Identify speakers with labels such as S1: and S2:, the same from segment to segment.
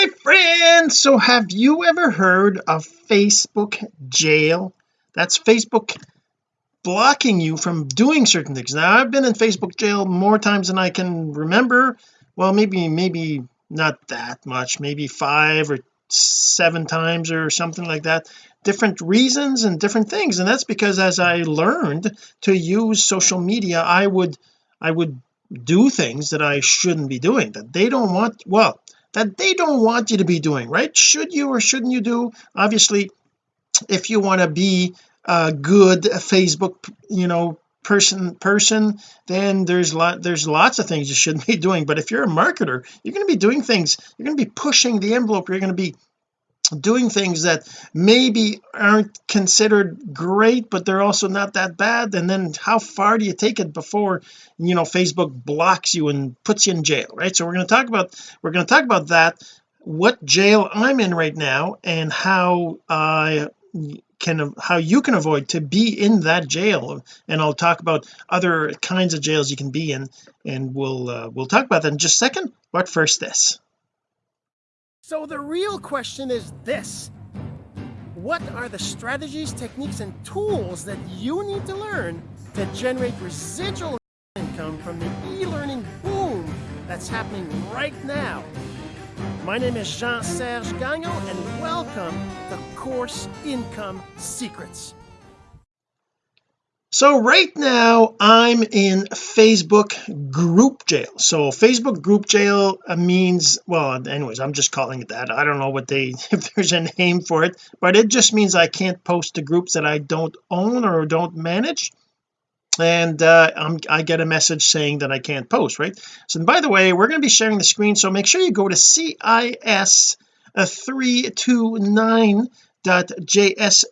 S1: my friends. So have you ever heard of Facebook jail? That's Facebook blocking you from doing certain things. Now I've been in Facebook jail more times than I can remember. Well maybe maybe not that much. Maybe five or seven times or something like that. Different reasons and different things. And that's because as I learned to use social media I would I would do things that I shouldn't be doing that they don't want well that they don't want you to be doing right? Should you or shouldn't you do? Obviously if you want to be a good Facebook you know person person then there's lot there's lots of things you shouldn't be doing. But if you're a marketer you're going to be doing things. You're going to be pushing the envelope. You're going to be doing things that maybe aren't considered great but they're also not that bad. And then how far do you take it before you know Facebook blocks you and puts you in jail right? So we're going to talk about we're going to talk about that what jail I'm in right now and how I can how you can avoid to be in that jail. And I'll talk about other kinds of jails you can be in and we'll uh, we'll talk about that in just a second. But first this
S2: so the real question is this. What are the strategies, techniques, and tools that you need to learn to generate residual income from the e-learning boom that's happening right now? My name is Jean-Serge Gagnon, and welcome to Course Income Secrets
S1: so right now I'm in Facebook group jail. So Facebook group jail uh, means well anyways I'm just calling it that. I don't know what they if there's a name for it but it just means I can't post to groups that I don't own or don't manage. And uh, i get a message saying that I can't post right? So by the way we're going to be sharing the screen so make sure you go to CIS 329 jsgagnon.com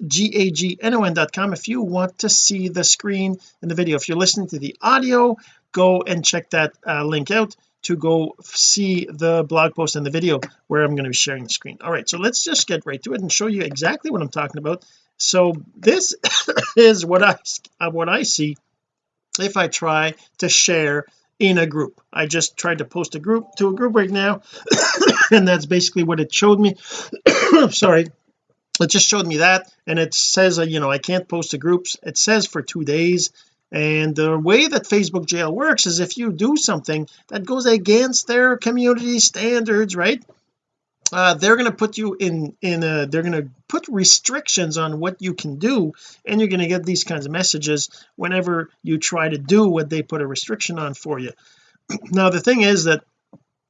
S1: if you want to see the screen in the video. If you're listening to the audio go and check that uh, link out to go see the blog post and the video where I'm going to be sharing the screen. All right so let's just get right to it and show you exactly what I'm talking about. So this is what I uh, what I see if I try to share in a group. I just tried to post a group to a group right now and that's basically what it showed me. Sorry it just showed me that and it says uh, you know I can't post to groups. It says for two days and the way that Facebook jail works is if you do something that goes against their community standards right uh, they're going to put you in in a they're going to put restrictions on what you can do and you're going to get these kinds of messages whenever you try to do what they put a restriction on for you. Now the thing is that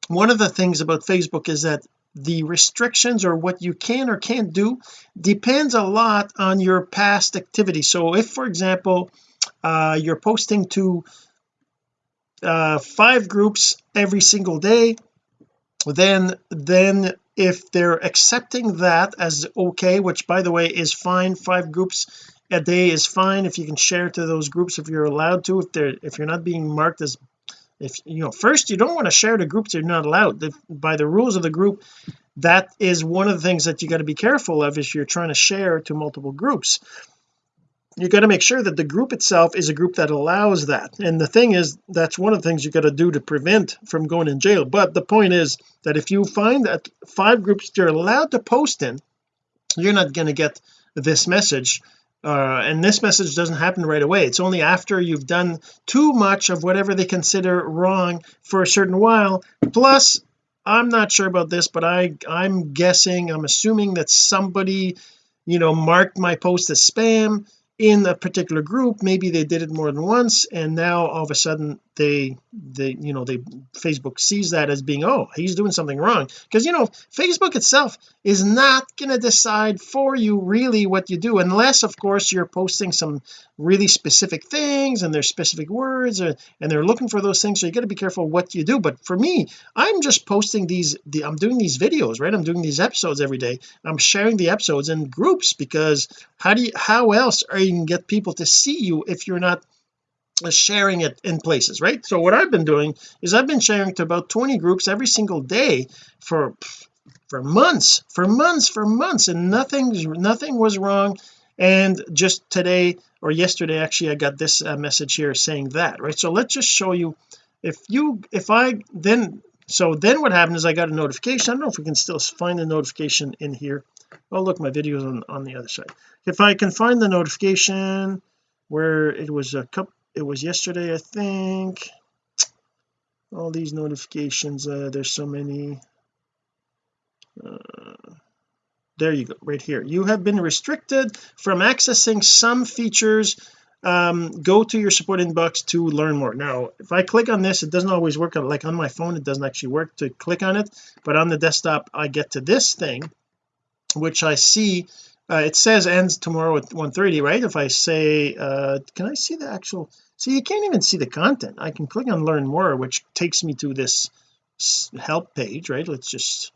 S1: one of the things about Facebook is that the restrictions or what you can or can't do depends a lot on your past activity. So if for example uh, you're posting to uh, five groups every single day then then if they're accepting that as okay which by the way is fine five groups a day is fine if you can share to those groups if you're allowed to if they're if you're not being marked as if you know first you don't want to share to groups you're not allowed. If, by the rules of the group that is one of the things that you got to be careful of if you're trying to share to multiple groups. You got to make sure that the group itself is a group that allows that. And the thing is that's one of the things you got to do to prevent from going in jail. But the point is that if you find that five groups you're allowed to post in you're not going to get this message uh, and this message doesn't happen right away. It's only after you've done too much of whatever they consider wrong for a certain while. Plus I'm not sure about this but I I'm guessing I'm assuming that somebody you know marked my post as spam in a particular group maybe they did it more than once and now all of a sudden they they you know they Facebook sees that as being oh he's doing something wrong. Because you know Facebook itself is not going to decide for you really what you do unless of course you're posting some really specific things and there's specific words or, and they're looking for those things. So you got to be careful what you do. But for me I'm just posting these the, I'm doing these videos right? I'm doing these episodes every day. I'm sharing the episodes in groups because how do you how else are you can get people to see you if you're not sharing it in places right? So what I've been doing is I've been sharing to about 20 groups every single day for for months for months for months and nothing nothing was wrong. And just today or yesterday actually I got this uh, message here saying that right? So let's just show you if you if I then so then what happened is I got a notification. I don't know if we can still find the notification in here. Oh look my videos on on the other side. If I can find the notification where it was a cup it was yesterday I think. All these notifications uh, there's so many. Uh, there you go right here. You have been restricted from accessing some features um, go to your support inbox to learn more. Now if I click on this it doesn't always work like on my phone it doesn't actually work to click on it. But on the desktop I get to this thing which I see uh, it says ends tomorrow at 1:30 right? If I say uh can I see the actual see you can't even see the content. I can click on learn more which takes me to this help page right? Let's just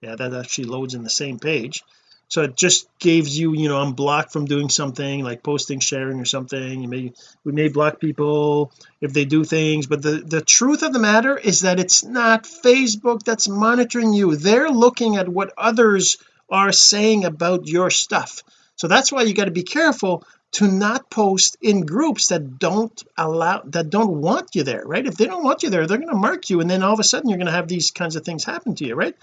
S1: yeah that actually loads in the same page so it just gives you you know I'm blocked from doing something like posting sharing or something. You may we may block people if they do things but the the truth of the matter is that it's not Facebook that's monitoring you. They're looking at what others are saying about your stuff. So that's why you got to be careful to not post in groups that don't allow that don't want you there right? If they don't want you there they're going to mark you and then all of a sudden you're going to have these kinds of things happen to you right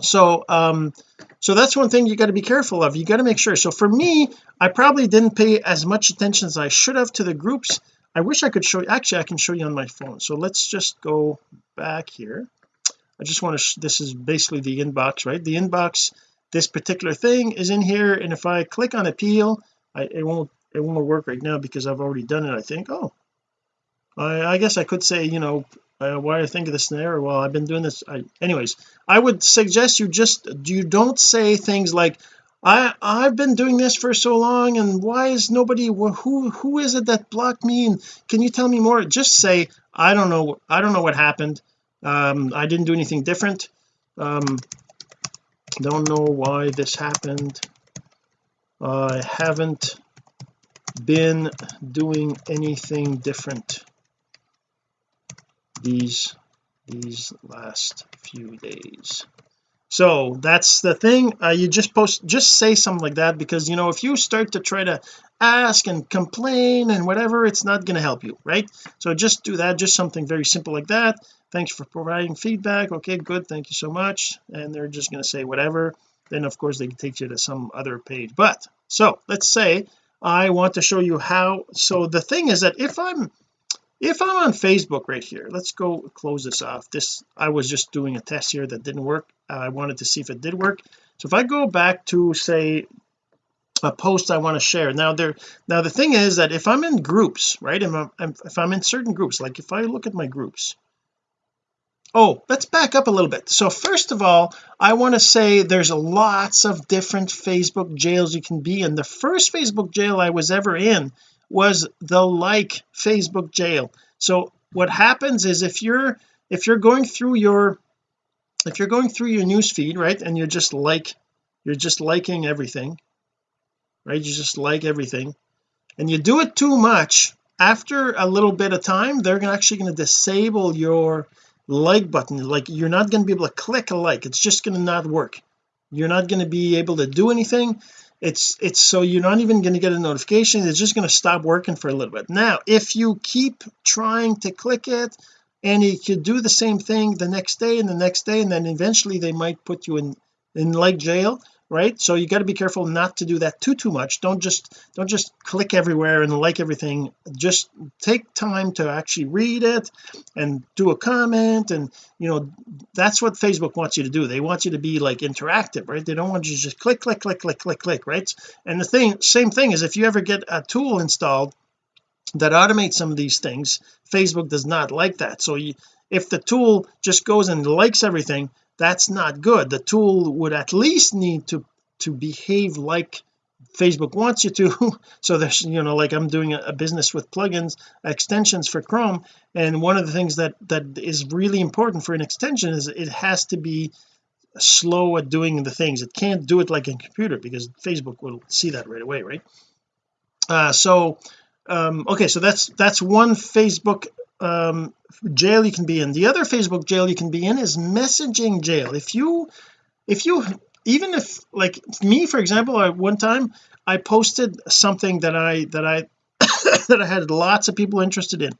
S1: so um so that's one thing you got to be careful of. You got to make sure. So for me I probably didn't pay as much attention as I should have to the groups. I wish I could show you actually I can show you on my phone. So let's just go back here. I just want to this is basically the inbox right? The inbox this particular thing is in here and if I click on appeal I, it won't it won't work right now because I've already done it I think. Oh. I, I guess I could say you know uh, why I think of this there well I've been doing this I, anyways I would suggest you just you don't say things like I I've been doing this for so long and why is nobody who who is it that blocked me? And can you tell me more? Just say I don't know I don't know what happened. Um I didn't do anything different. Um don't know why this happened. I haven't been doing anything different these these last few days. So that's the thing. Uh, you just post just say something like that because you know if you start to try to ask and complain and whatever it's not going to help you right? So just do that. Just something very simple like that. Thanks for providing feedback. Okay good. Thank you so much. And they're just going to say whatever. Then of course they can take you to some other page. But so let's say I want to show you how so the thing is that if I'm if I'm on Facebook right here let's go close this off. This I was just doing a test here that didn't work. I wanted to see if it did work. So if I go back to say a post I want to share now there now the thing is that if I'm in groups right if I'm, if I'm in certain groups like if I look at my groups. Oh let's back up a little bit. So first of all I want to say there's lots of different Facebook jails you can be in. The first Facebook jail I was ever in was the like Facebook jail. So what happens is if you're if you're going through your if you're going through your news feed right and you're just like you're just liking everything right you just like everything and you do it too much after a little bit of time they're actually going to disable your like button. Like you're not going to be able to click a like. It's just going to not work. You're not going to be able to do anything it's it's so you're not even going to get a notification it's just going to stop working for a little bit. Now if you keep trying to click it and you could do the same thing the next day and the next day and then eventually they might put you in in like jail right? So you got to be careful not to do that too too much. Don't just don't just click everywhere and like everything. Just take time to actually read it and do a comment and you know that's what Facebook wants you to do. They want you to be like interactive right? They don't want you to just click click click click click click right? And the thing same thing is if you ever get a tool installed that automates some of these things Facebook does not like that. So you, if the tool just goes and likes everything that's not good. The tool would at least need to to behave like Facebook wants you to so there's you know like I'm doing a, business with plugins extensions for Chrome and one of the things that that is really important for an extension is it has to be slow at doing the things. It can't do it like a computer because Facebook will see that right away right? Uh so um okay so that's that's one Facebook um jail you can be in. The other Facebook jail you can be in is messaging jail. If you if you even if like me for example at one time I posted something that I that I that I had lots of people interested in.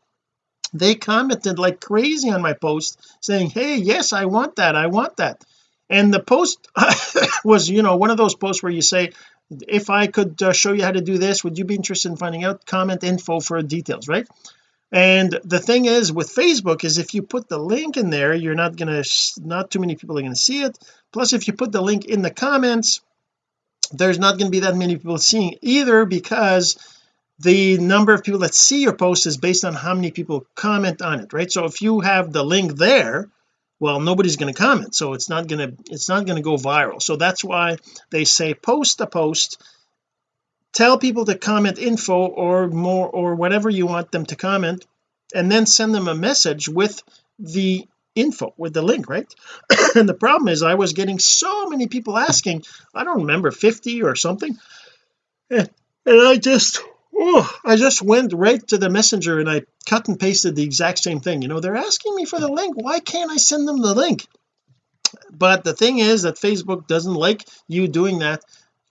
S1: They commented like crazy on my post saying hey yes I want that I want that. And the post was you know one of those posts where you say if I could uh, show you how to do this would you be interested in finding out? Comment info for details right and the thing is with Facebook is if you put the link in there you're not gonna not too many people are to see it. Plus if you put the link in the comments there's not going to be that many people seeing either because the number of people that see your post is based on how many people comment on it right? So if you have the link there well nobody's going to comment. So it's not going to it's not going to go viral. So that's why they say post a post tell people to comment info or more or whatever you want them to comment and then send them a message with the info with the link right? And the problem is I was getting so many people asking I don't remember 50 or something and, I just oh I just went right to the messenger and I cut and pasted the exact same thing. You know they're asking me for the link. Why can't I send them the link? But the thing is that Facebook doesn't like you doing that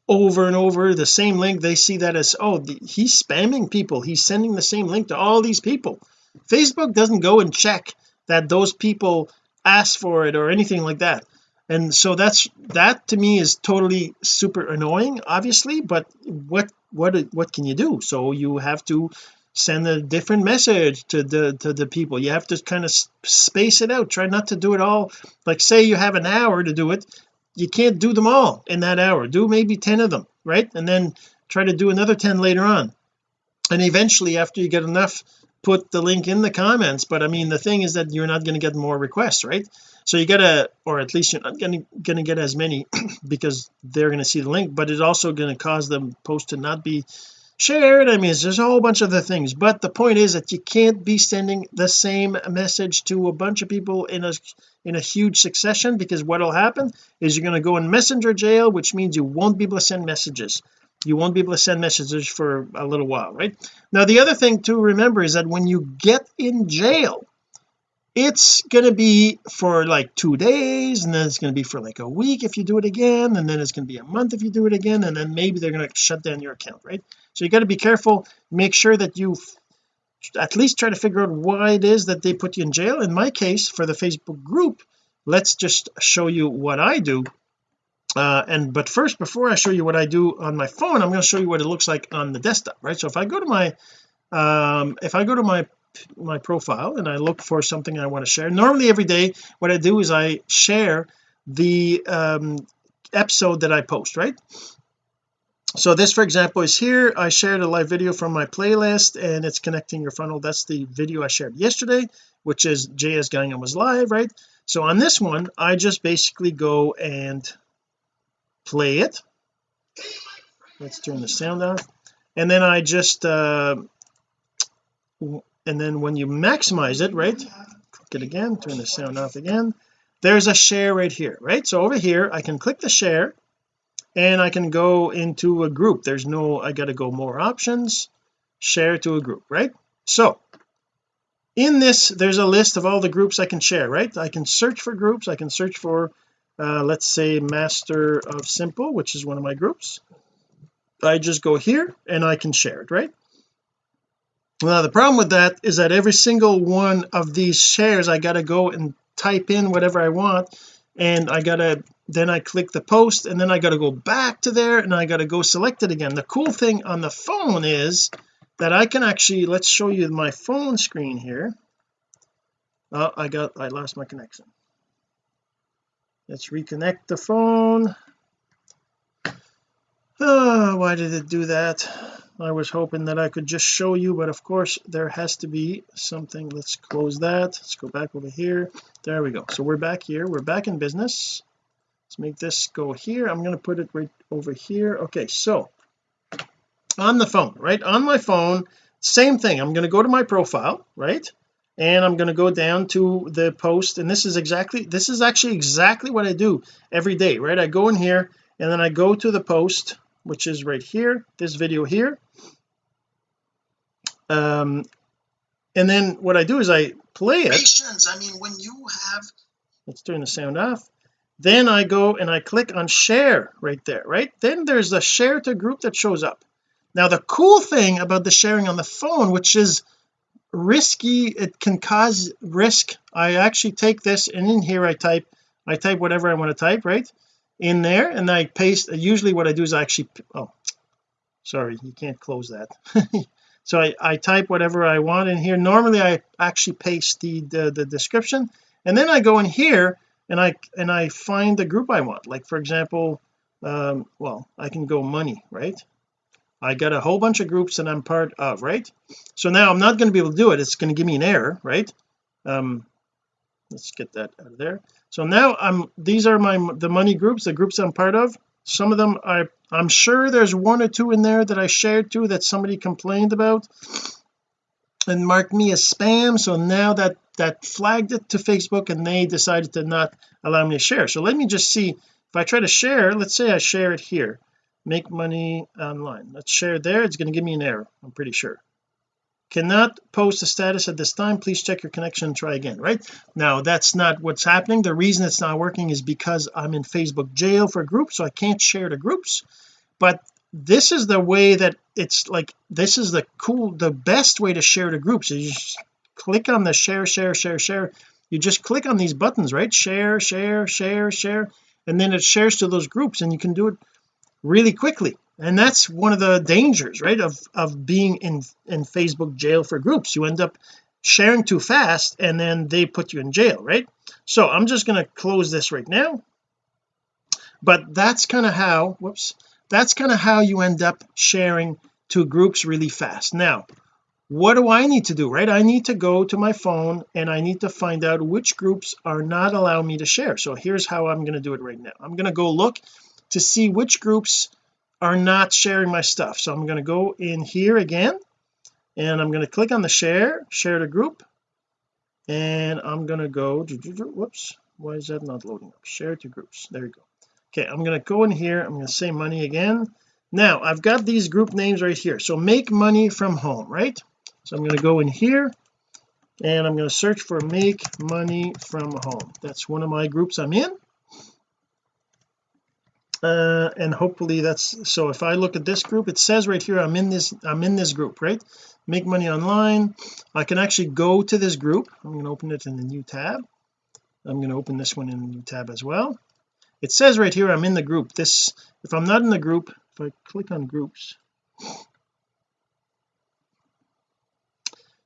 S1: over and over the same link they see that as oh the, he's spamming people. He's sending the same link to all these people. Facebook doesn't go and check that those people ask for it or anything like that. And so that's that to me is totally super annoying obviously but what what what can you do? So you have to send a different message to the to the people. You have to kind of space it out. Try not to do it all. Like say you have an hour to do it you can't do them all in that hour. Do maybe 10 of them right? And then try to do another 10 later on. And eventually after you get enough put the link in the comments. But I mean the thing is that you're not going to get more requests right? So you gotta or at least you're not going to get as many because they're going to see the link. But it's also going to cause the post to not be shared I mean there's a whole bunch of other things but the point is that you can't be sending the same message to a bunch of people in a in a huge succession because what will happen is you're going to go in messenger jail which means you won't be able to send messages. You won't be able to send messages for a little while right? Now the other thing to remember is that when you get in jail it's going to be for like two days and then it's going to be for like a week if you do it again and then it's going to be a month if you do it again and then maybe they're going to shut down your account right? So you got to be careful. Make sure that you at least try to figure out why it is that they put you in jail. In my case for the Facebook group let's just show you what I do. Uh, and but first before I show you what I do on my phone I'm going to show you what it looks like on the desktop right? So if I go to my um if I go to my my profile and I look for something I want to share. Normally every day what I do is I share the um episode that I post right? So this for example is here. I shared a live video from my playlist and it's connecting your funnel. That's the video I shared yesterday which is JS Gagnon was live right? So on this one I just basically go and play it. Let's turn the sound off. And then I just uh and then when you maximize it right click it again turn the sound off again there's a share right here right? So over here I can click the share and I can go into a group. There's no I got to go more options. Share to a group right? So in this there's a list of all the groups I can share right? I can search for groups. I can search for uh, let's say master of simple which is one of my groups. I just go here and I can share it right now the problem with that is that every single one of these shares I got to go and type in whatever I want and I gotta then I click the post and then I got to go back to there and I got to go select it again. The cool thing on the phone is that I can actually let's show you my phone screen here. Oh I got I lost my connection. Let's reconnect the phone. Oh why did it do that I was hoping that I could just show you but of course there has to be something. Let's close that. Let's go back over here. There we go. So we're back here. We're back in business. Let's make this go here. I'm going to put it right over here. Okay so on the phone right? On my phone same thing. I'm going to go to my profile right? And I'm going to go down to the post and this is exactly this is actually exactly what I do every day right? I go in here and then I go to the post which is right here this video here. Um and then what I do is I play it. I mean when you have let's turn the sound off. Then I go and I click on share right there right? Then there's a share to group that shows up. Now the cool thing about the sharing on the phone which is risky it can cause risk. I actually take this and in here I type I type whatever I want to type right in there and I paste usually what I do is I actually oh sorry you can't close that. So I, I type whatever I want in here. Normally I actually paste the, the the description and then I go in here and I and I find the group I want. Like for example um well I can go money right? I got a whole bunch of groups that I'm part of right? So now I'm not going to be able to do it. It's going to give me an error right? Um let's get that out of there so now I'm these are my the money groups the groups I'm part of. Some of them I I'm sure there's one or two in there that I shared to that somebody complained about and marked me as spam. So now that that flagged it to Facebook and they decided to not allow me to share. So let me just see. If I try to share let's say I share it here. Make money online. Let's share there. It's going to give me an error I'm pretty sure cannot post a status at this time please check your connection and try again right? Now that's not what's happening. The reason it's not working is because I'm in Facebook jail for groups so I can't share to groups. But this is the way that it's like this is the cool the best way to share to groups. Is you just click on the share share share share. You just click on these buttons right? Share share share share. And then it shares to those groups and you can do it really quickly and that's one of the dangers right of of being in in Facebook jail for groups. You end up sharing too fast and then they put you in jail right? So I'm just going to close this right now. But that's kind of how whoops that's kind of how you end up sharing to groups really fast. Now what do I need to do right? I need to go to my phone and I need to find out which groups are not allowing me to share. So here's how I'm going to do it right now. I'm going to go look to see which groups are not sharing my stuff. So I'm going to go in here again and I'm going to click on the share share to group and I'm going to go whoops why is that not loading up? Share to groups there you go. Okay I'm going to go in here I'm going to say money again. Now I've got these group names right here. So make money from home right? So I'm going to go in here and I'm going to search for make money from home. That's one of my groups I'm in uh, and hopefully that's so if I look at this group it says right here I'm in this I'm in this group right? Make money online. I can actually go to this group. I'm going to open it in the new tab. I'm going to open this one in a new tab as well. It says right here I'm in the group. This if I'm not in the group if I click on groups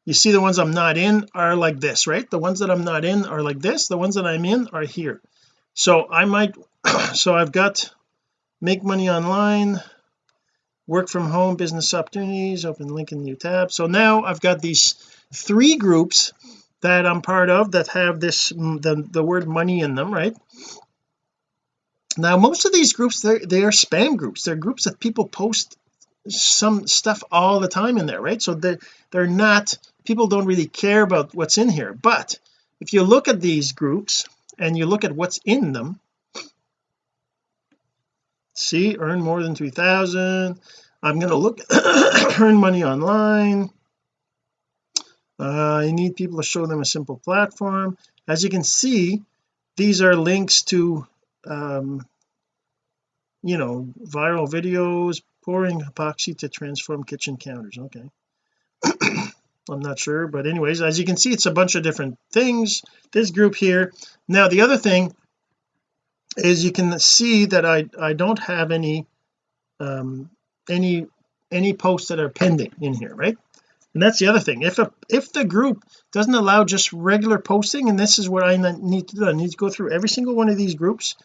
S1: you see the ones I'm not in are like this right? The ones that I'm not in are like this. The ones that I'm in are here. So I might so I've got make money online work from home business opportunities open link in new tab. So now I've got these three groups that I'm part of that have this mm, the, the word money in them right? Now most of these groups they're they are spam groups. They're groups that people post some stuff all the time in there right? So they're they're not people don't really care about what's in here. But if you look at these groups and you look at what's in them see earn more than 3000 I'm going to look earn money online. Uh, I need people to show them a simple platform. As you can see these are links to um, you know viral videos pouring epoxy to transform kitchen counters. Okay. I'm not sure but anyways as you can see it's a bunch of different things. This group here. Now the other thing is you can see that I I don't have any um any any posts that are pending in here right? And that's the other thing. If a if the group doesn't allow just regular posting and this is what I need to do I need to go through every single one of these groups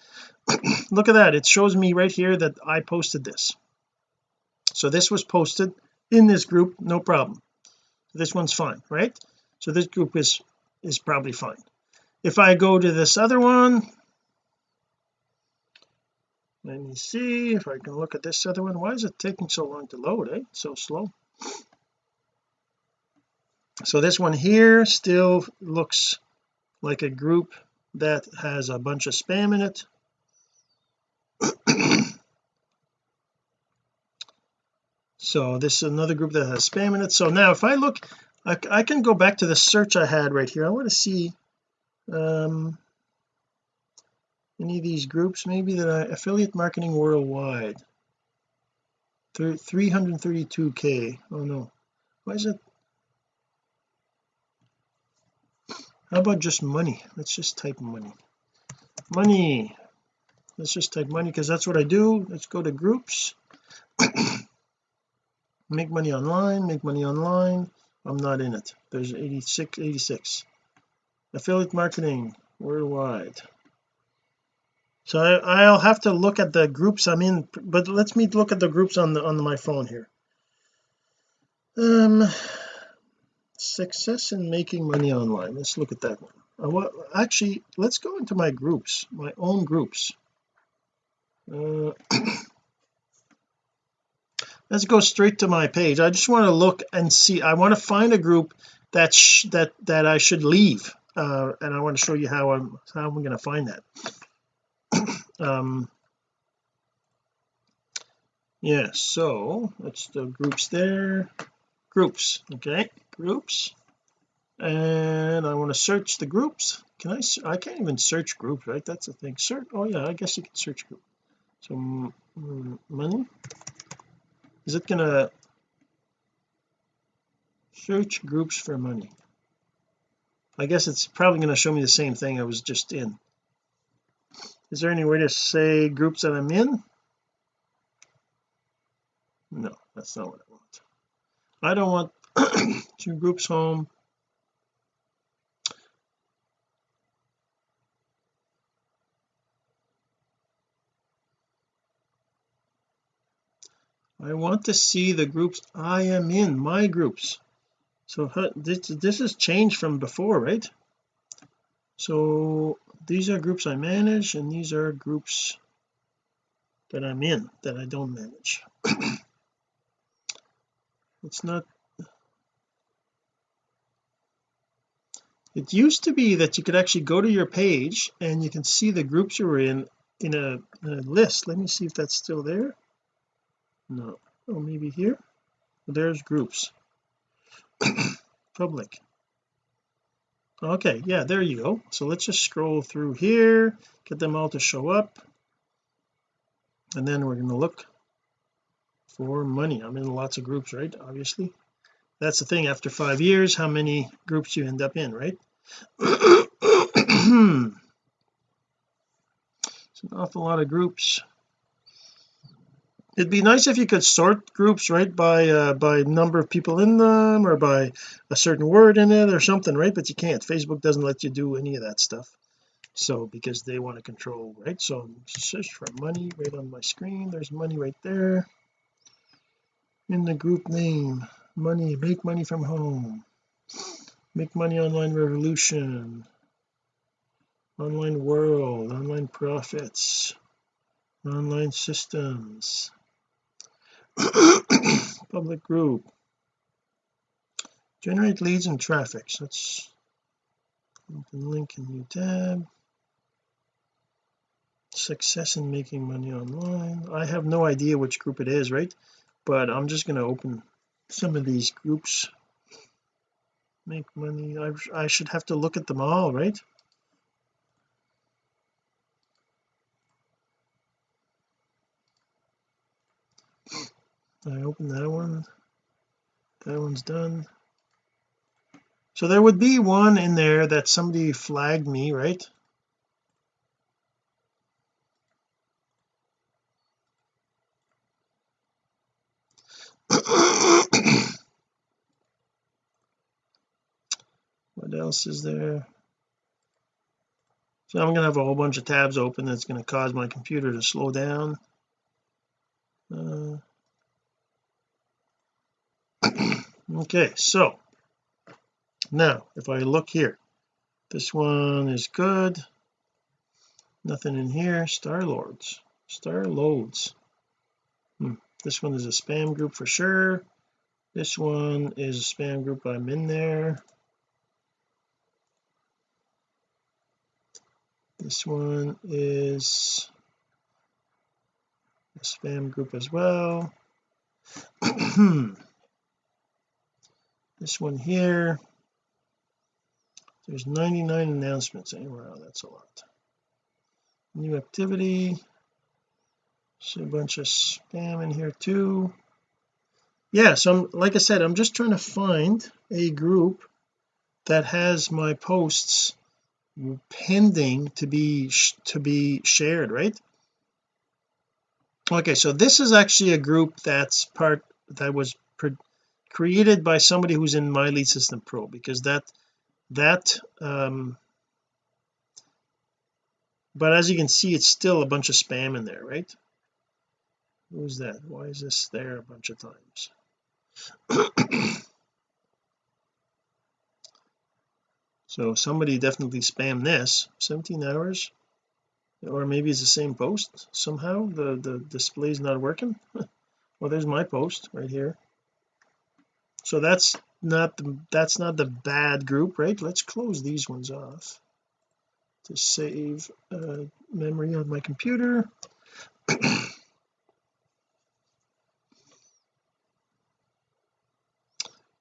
S1: look at that. It shows me right here that I posted this. So this was posted in this group no problem. This one's fine right? So this group is is probably fine. If I go to this other one let me see if I can look at this other one. Why is it taking so long to load eh? So slow. So this one here still looks like a group that has a bunch of spam in it. So this is another group that has spam in it. So now if I look I, I can go back to the search I had right here. I want to see um any of these groups maybe that I affiliate marketing worldwide. 332k oh no. Why is it? How about just money? Let's just type money. Money. Let's just type money because that's what I do. Let's go to groups. Make money online make money online. I'm not in it. There's 86 86 affiliate marketing worldwide so I, will have to look at the groups I'm in but let's me look at the groups on the on my phone here. Um success in making money online. Let's look at that one. Uh, well, actually let's go into my groups my own groups. Uh, let's go straight to my page. I just want to look and see. I want to find a group that that that I should leave uh, and I want to show you how I'm how I'm going to find that um yeah so that's the groups there. Groups okay groups. And I want to search the groups. Can I I can't even search groups right? That's the thing. Search oh yeah I guess you can search group. So money. Is it gonna search groups for money? I guess it's probably going to show me the same thing I was just in is there any way to say groups that I'm in? No that's not what I want. I don't want two groups home. I want to see the groups I am in my groups. So this, this has changed from before right? So these are groups I manage and these are groups that I'm in that I don't manage. It's not it used to be that you could actually go to your page and you can see the groups you were in in a, a list. Let me see if that's still there. No. Oh maybe here? There's groups. Public okay yeah there you go. So let's just scroll through here get them all to show up. And then we're going to look for money. I'm in lots of groups right obviously. That's the thing after five years how many groups you end up in right? It's an awful lot of groups it'd be nice if you could sort groups right by uh, by number of people in them or by a certain word in it or something right? But you can't. Facebook doesn't let you do any of that stuff. So because they want to control right? So search for money right on my screen. There's money right there. In the group name money make money from home. Make money online revolution. Online world online profits online systems public group. Generate leads and traffic. So let's link in new tab. Success in making money online. I have no idea which group it is right? But I'm just going to open some of these groups. Make money. I, I should have to look at them all right I open that one? That one's done. So there would be one in there that somebody flagged me right? What else is there? So I'm gonna have a whole bunch of tabs open that's going to cause my computer to slow down. Uh, okay so now if I look here this one is good. Nothing in here. Star lords. Star loads hmm. this one is a spam group for sure. This one is a spam group I'm in there. This one is a spam group as well this one here. There's 99 announcements. Anywhere that's a lot. New activity. See a bunch of spam in here too. Yeah so I'm like I said I'm just trying to find a group that has my posts pending to be to be shared right? Okay so this is actually a group that's part that was created by somebody who's in my lead system pro because that that um but as you can see it's still a bunch of spam in there right? Who's that? Why is this there a bunch of times? So somebody definitely spammed this 17 hours? Or maybe it's the same post somehow the the display is not working? Well there's my post right here so that's not the that's not the bad group right? Let's close these ones off to save uh, memory on my computer.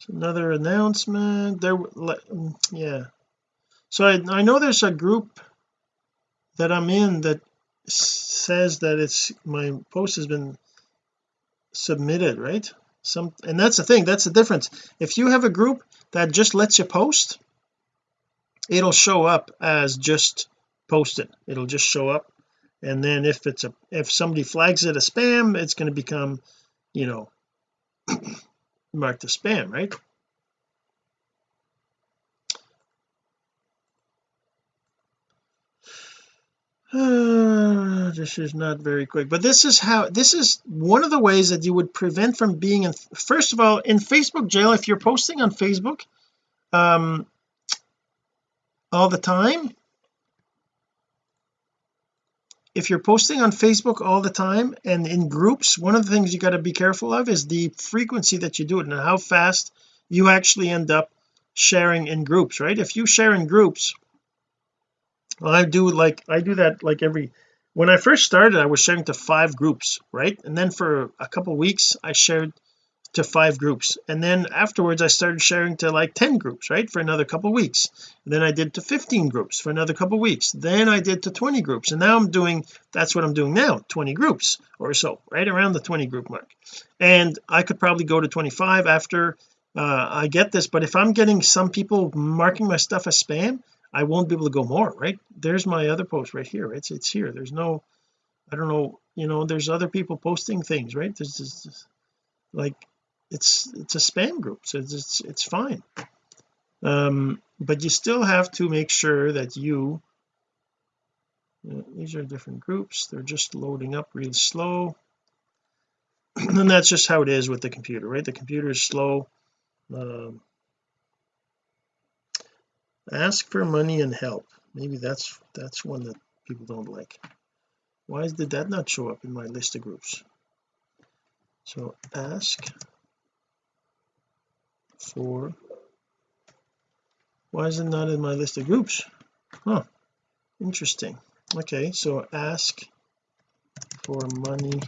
S1: Another announcement. There yeah. So I, I know there's a group that I'm in that says that it's my post has been submitted right some and that's the thing that's the difference. If you have a group that just lets you post it'll show up as just posted. It'll just show up. And then if it's a if somebody flags it a spam it's going to become you know marked as spam right uh, this is not very quick but this is how this is one of the ways that you would prevent from being in first of all in Facebook jail if you're posting on Facebook um all the time if you're posting on Facebook all the time and in groups one of the things you got to be careful of is the frequency that you do it and how fast you actually end up sharing in groups right? If you share in groups well, I do like I do that like every when I first started I was sharing to five groups right? And then for a couple weeks I shared to five groups. And then afterwards I started sharing to like 10 groups right for another couple weeks. And then I did to 15 groups for another couple weeks. Then I did to 20 groups. And now I'm doing that's what I'm doing now 20 groups or so right around the 20 group mark. And I could probably go to 25 after uh, I get this. But if I'm getting some people marking my stuff as spam I won't be able to go more right? There's my other post right here. It's it's here. There's no I don't know you know there's other people posting things right? There's just like it's it's a spam group so it's it's, it's fine. Um but you still have to make sure that you, you know, these are different groups. They're just loading up real slow. And that's just how it is with the computer right? The computer is slow. Um, ask for money and help. Maybe that's that's one that people don't like. Why did that not show up in my list of groups? So ask for why is it not in my list of groups? Huh. Interesting. Okay so ask for money.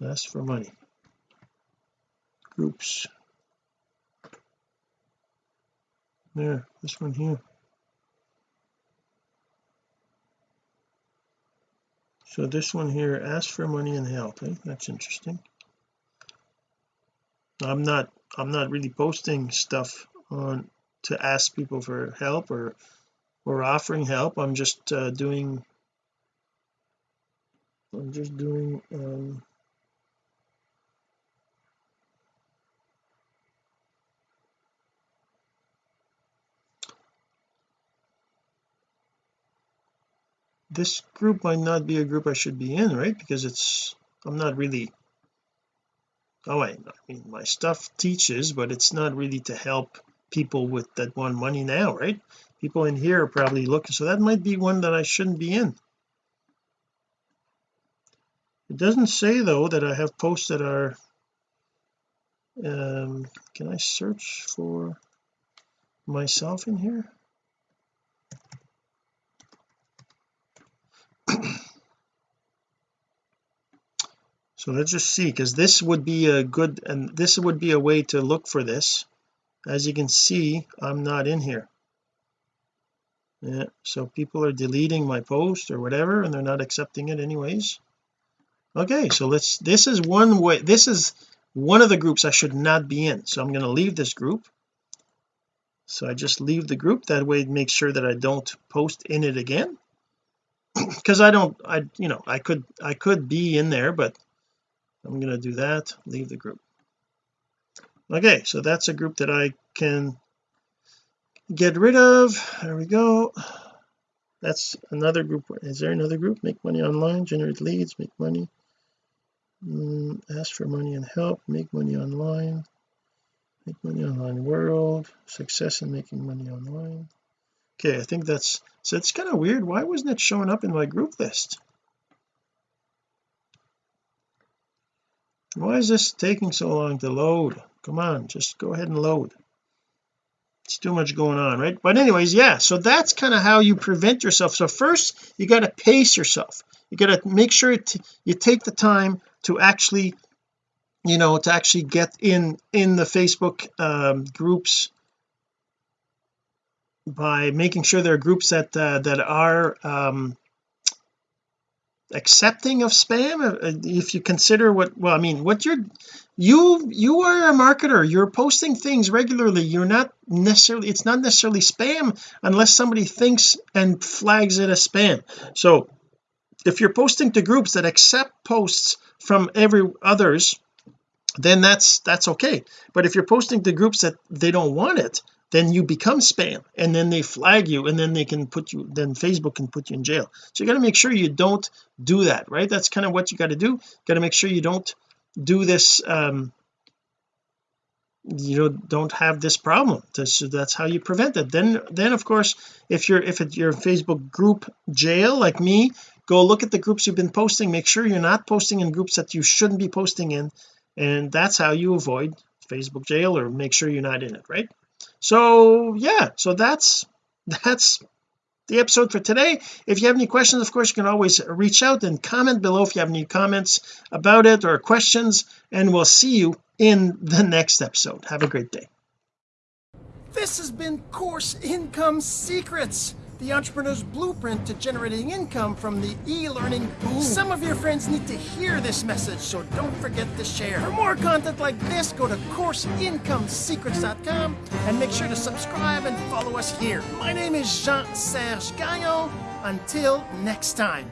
S1: Ask for money. Groups there this one here. So this one here ask for money and help. Eh? that's interesting. I'm not I'm not really posting stuff on to ask people for help or or offering help. I'm just uh, doing I'm just doing um, this group might not be a group I should be in right? Because it's I'm not really oh I, I mean my stuff teaches but it's not really to help people with that want money now right? People in here are probably looking so that might be one that I shouldn't be in. It doesn't say though that I have posts that are um can I search for myself in here so let's just see because this would be a good and this would be a way to look for this. As you can see I'm not in here. Yeah so people are deleting my post or whatever and they're not accepting it anyways. Okay so let's this is one way this is one of the groups I should not be in. So I'm going to leave this group. So I just leave the group that way it makes sure that I don't post in it again because I don't I you know I could I could be in there but I'm going to do that leave the group. Okay so that's a group that I can get rid of. There we go. That's another group. Is there another group? Make money online generate leads make money. Mm, ask for money and help make money online. Make money online world success in making money online okay I think that's so it's kind of weird. Why wasn't it showing up in my group list? Why is this taking so long to load? Come on just go ahead and load. It's too much going on right? But anyways yeah so that's kind of how you prevent yourself. So first you got to pace yourself. You got to make sure you take the time to actually you know to actually get in in the Facebook um, groups by making sure there are groups that uh, that are um, accepting of spam? Uh, if you consider what well I mean what you're you you are a marketer. You're posting things regularly. You're not necessarily it's not necessarily spam unless somebody thinks and flags it as spam. So if you're posting to groups that accept posts from every others then that's that's okay. But if you're posting to groups that they don't want it then you become spam and then they flag you and then they can put you then Facebook can put you in jail. So you got to make sure you don't do that right? That's kind of what you got to do. Got to make sure you don't do this um you know don't have this problem. So that's how you prevent it. Then then of course if you're if it's your Facebook group jail like me go look at the groups you've been posting. Make sure you're not posting in groups that you shouldn't be posting in and that's how you avoid Facebook jail or make sure you're not in it right so yeah so that's that's the episode for today. If you have any questions of course you can always reach out and comment below if you have any comments about it or questions and we'll see you in the next episode. Have a great day.
S2: This has been course income secrets the entrepreneur's blueprint to generating income from the e-learning boom. Some of your friends need to hear this message, so don't forget to share. For more content like this, go to CourseIncomeSecrets.com and make sure to subscribe and follow us here. My name is Jean-Serge Gagnon. Until next time.